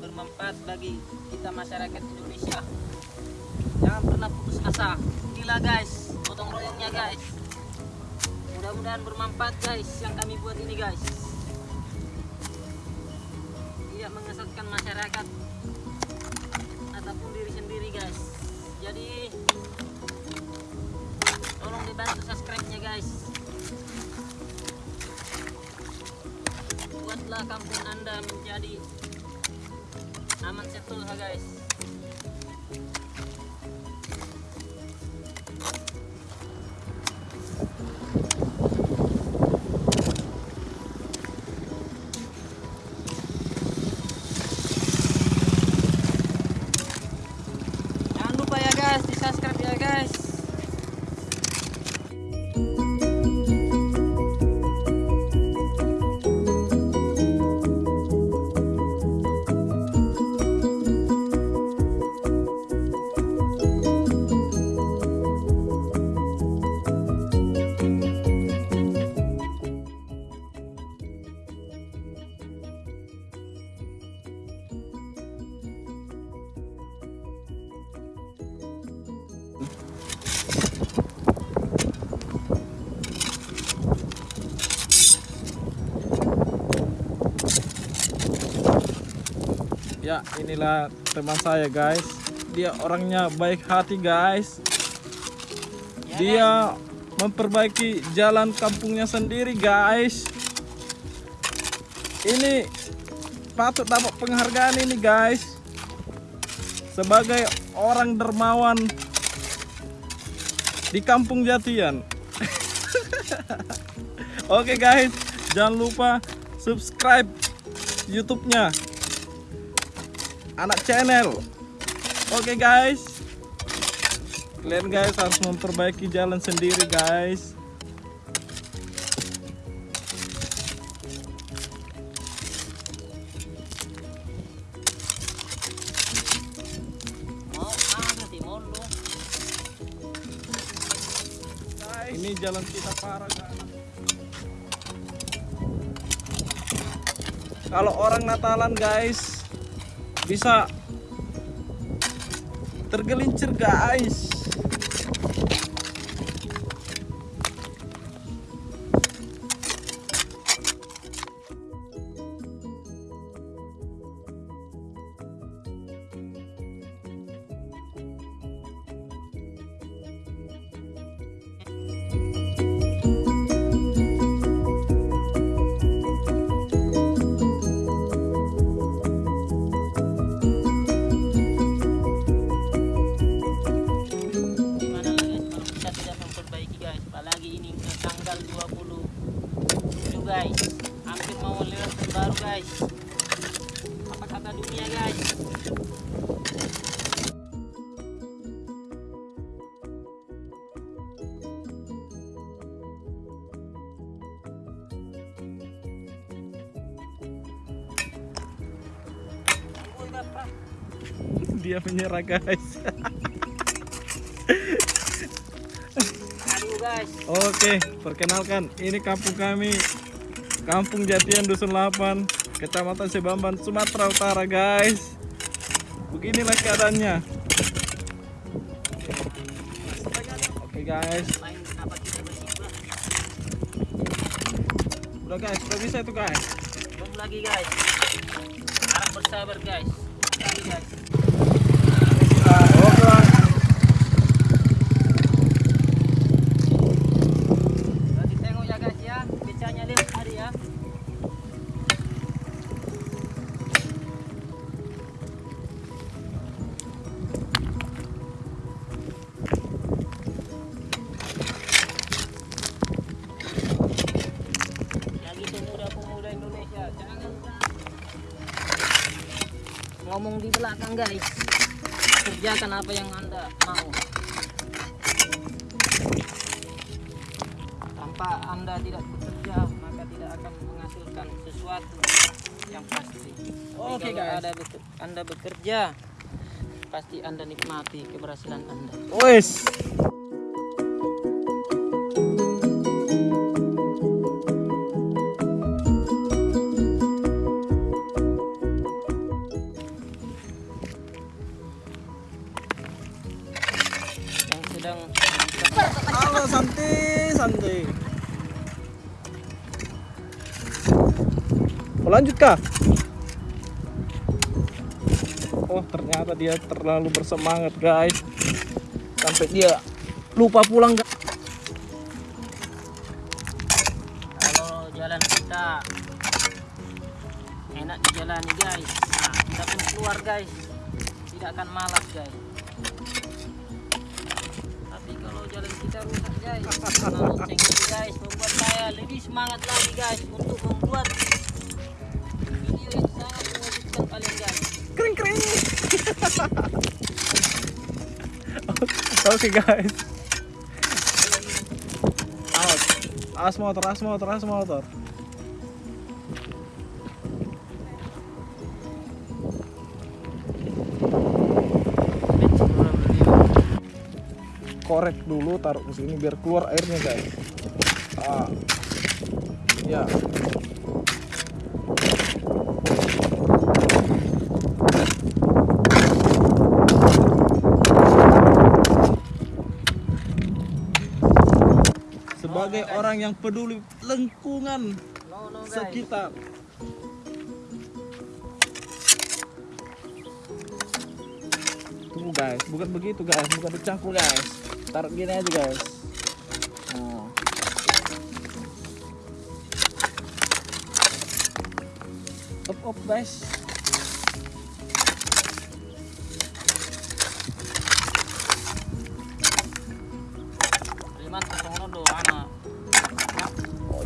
bermanfaat bagi kita masyarakat Indonesia. Jangan pernah putus asa. Inilah guys, potong royongnya guys. Mudah-mudahan bermanfaat guys yang kami buat ini guys. Tidak mengesatkan masyarakat ataupun diri sendiri guys. Jadi tolong dibantu subscribe-nya guys. Buatlah kampung Anda menjadi aman setul ha guys. Ya, inilah teman saya, guys. Dia orangnya baik hati, guys. Dia memperbaiki jalan kampungnya sendiri, guys. Ini patut dapat penghargaan ini, guys. Sebagai orang dermawan di Kampung Jatian. Oke, guys. Jangan lupa subscribe YouTube-nya anak channel. Oke guys. Kalian guys harus memperbaiki jalan sendiri guys. Mau ada di mall lu. ini jalan kita parah guys. Kalau orang Natalan guys bisa tergelincir guys dia menyerah guys. Oke, perkenalkan ini kampung kami Kampung Jatian Dusun 8 Kecamatan Sebamban, Sumatera Utara guys. Beginilah keadaannya. Oke guys. Udah guys, udah bisa itu guys. Belum lagi guys. Harap bersabar guys. Lagi guys belakang guys kerjakan apa yang anda mau tanpa anda tidak bekerja maka tidak akan menghasilkan sesuatu yang pasti Oke, kalau guys. ada beker- anda bekerja pasti anda nikmati keberhasilan anda Wes. Mau lanjut kah? Oh ternyata dia terlalu bersemangat guys. Sampai dia lupa pulang guys. Kalau jalan kita. Enak dijalani guys. Nah kita pun keluar guys. Tidak akan malas guys. Tapi kalau jalan kita rusak guys. Nah, guys membuat saya lebih semangat lagi guys untuk membuat Oke guys. Awas. Awas motor, awas motor, awas motor. Korek dulu taruh ke sini biar keluar airnya guys. Ah. ya sebagai orang yang peduli guys sekitar. Tunggu guys. Bukan begitu guys. Bukan dicangkul guys. Taruh gini aja guys. Nah. up up guys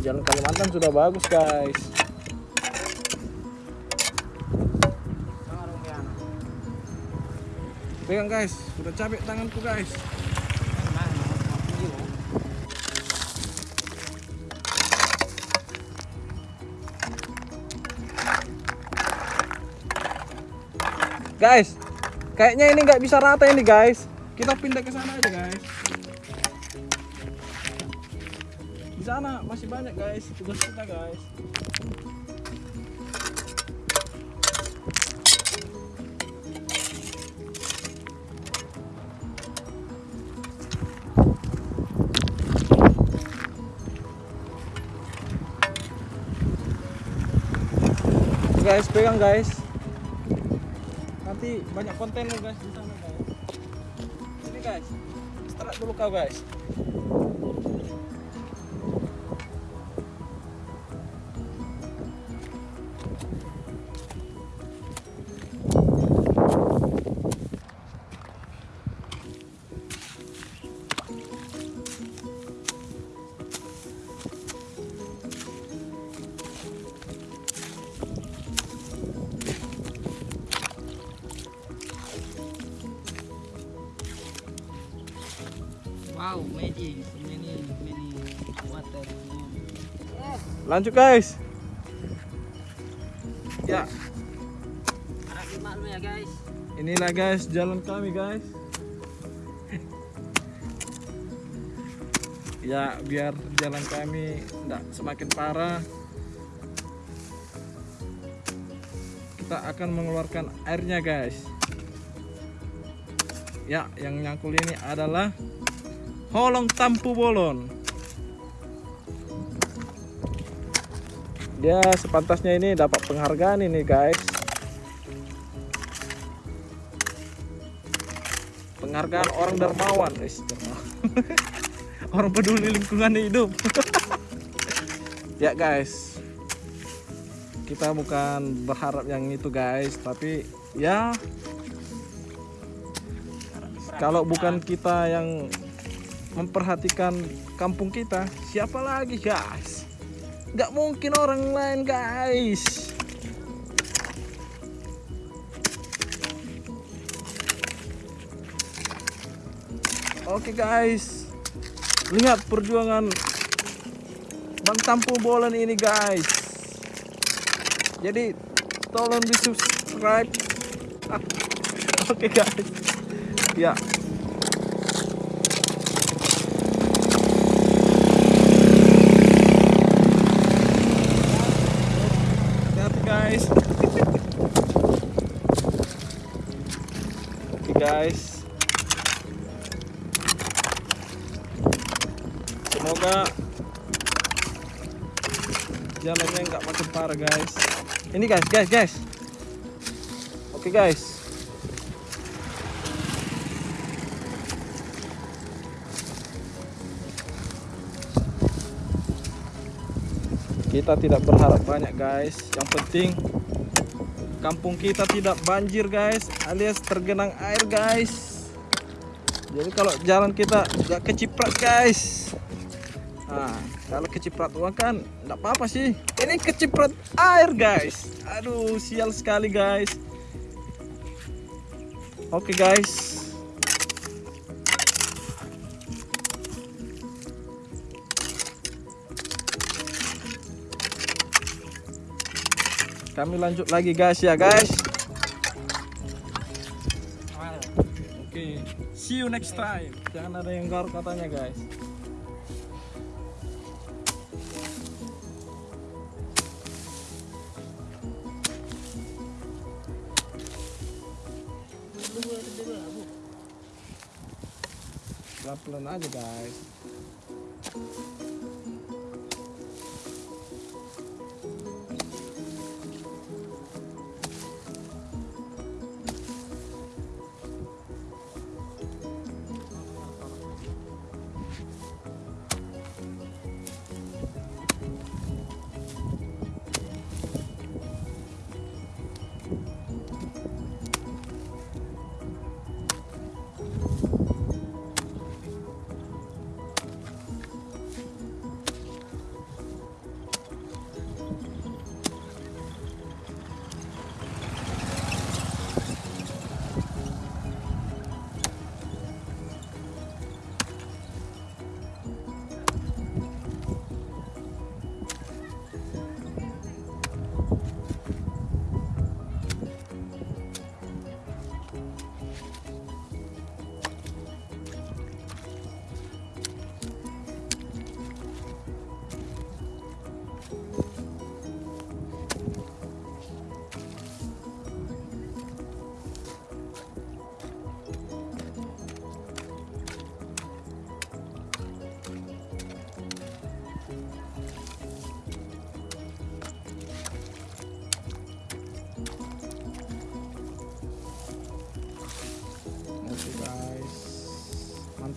jalan Kalimantan sudah bagus guys. Pegang guys. Sudah capek tanganku guys. Guys kayaknya ini nggak bisa rata ini guys. Kita pindah ke sana aja guys di sana masih banyak guys. Tugas kita guys. Guys pegang guys. Nanti banyak konten lo guys di sana guys. Ini guys. Istirahat dulu kau guys Wow, magic. Many, many water. Lanjut guys ya. Maklum ya guys. inilah guys jalan kami guys. Ya biar jalan kami tidak semakin parah. Kita akan mengeluarkan airnya guys. Ya yang nyangkul ini adalah holong tampu bolon dia sepantasnya ini dapat penghargaan ini guys. Penghargaan orang dermawan. Dermawan. orang peduli lingkungan hidup. Ya guys. Kita bukan berharap yang itu guys. Tapi ya. Kalau bukan kita yang memperhatikan kampung kita siapa lagi guys nggak mungkin orang lain guys Oke guys, lihat perjuangan Bang Tampu Bolan ini guys. Jadi tolong di subscribe. Oke guys, ya. Hati-hati guys. Oke guys. semoga jalannya nggak makin parah guys. Ini guys guys guys. Oke guys. Kita tidak berharap banyak guys. Yang penting kampung kita tidak banjir guys alias tergenang air guys. Jadi kalau jalan kita nggak keciprat guys. Nah kalau keciprat uang kan nggak apa-apa sih. Ini keciprat air guys. Aduh sial sekali guys. Oke guys kami lanjut lagi guys ya guys. Oke see you next time. Jangan ada yang garuk katanya guys. Pelan-pelan aja guys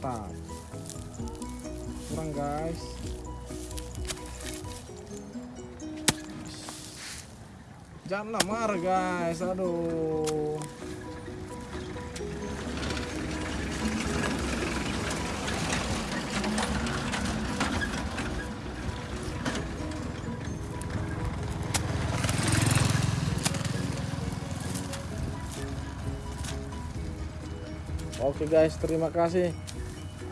mantap. Kurang guys. Janganlah marah guys, aduh. Oke guys, terima kasih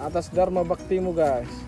atas dharma baktimu guys.